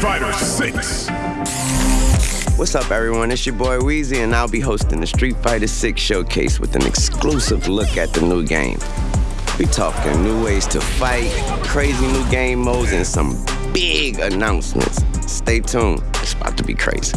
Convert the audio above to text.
Fighter 6. What's up, everyone? It's your boy Weezy, and I'll be hosting the Street Fighter 6 showcase with an exclusive look at the new game. We talking new ways to fight, crazy new game modes, and some big announcements. Stay tuned. It's about to be crazy.